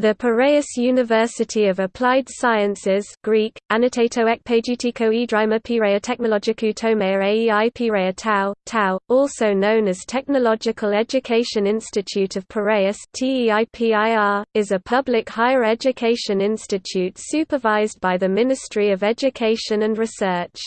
The Piraeus University of Applied Sciences Greek, Annotato ekpagitiko idrima Piraea Technologikou Tomea Aei Piraea Tau, Tau, also known as Technological Education Institute of Piraeus is a public higher education institute supervised by the Ministry of Education and Research.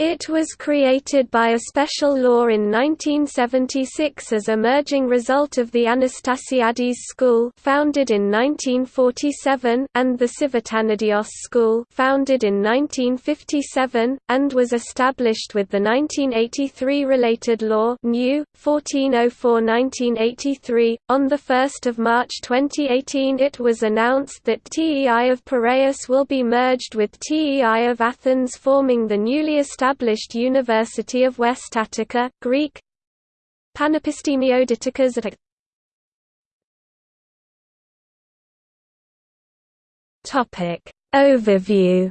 It was created by a special law in 1976 as emerging result of the Anastasiades School founded in 1947 and the Civitanadios School founded in 1957, and was established with the 1983 related law New, 1404-1983. On 1 March 2018 it was announced that TEI of Piraeus will be merged with TEI of Athens forming the newly established established University of West Attica, Greek. Panepistimioditicas at Topic. Overview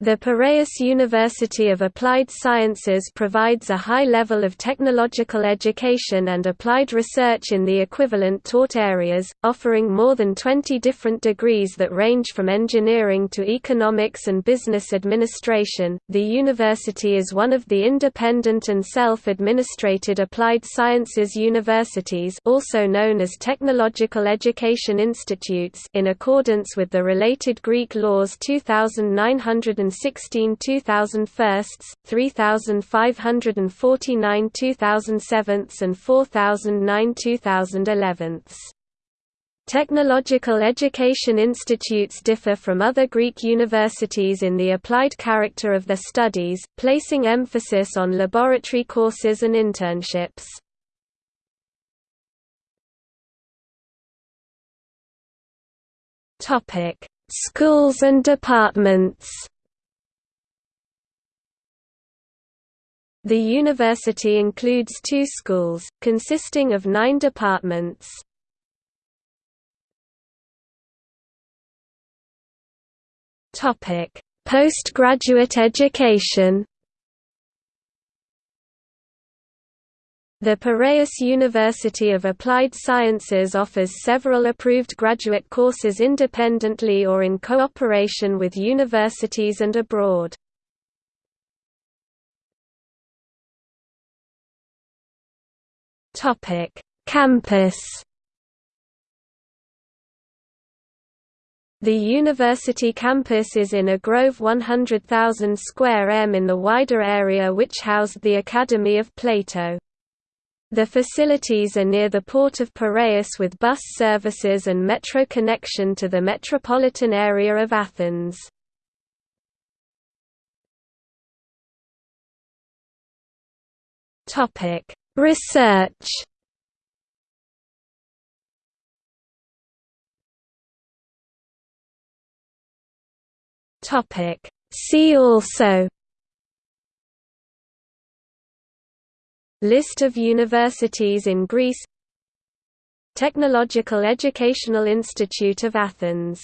The Piraeus University of Applied Sciences provides a high level of technological education and applied research in the equivalent taught areas, offering more than 20 different degrees that range from engineering to economics and business administration. The university is one of the independent and self-administrated applied sciences universities, also known as technological education institutes, in accordance with the related Greek laws 2900 2016 2000 firsts, 3549 2007 and 4009 2011 Technological education institutes differ from other Greek universities in the applied character of their studies, placing emphasis on laboratory courses and internships. Schools and departments The university includes two schools, consisting of nine departments. Postgraduate education The Piraeus University of Applied Sciences offers several approved graduate courses independently or in cooperation with universities and abroad. Topic: Campus. The university campus is in a grove 100,000 square m in the wider area which housed the Academy of Plato. The facilities are near the port of Piraeus with bus services and metro connection to the metropolitan area of Athens. Topic: Research. Topic. See also. List of universities in Greece. Technological Educational Institute of Athens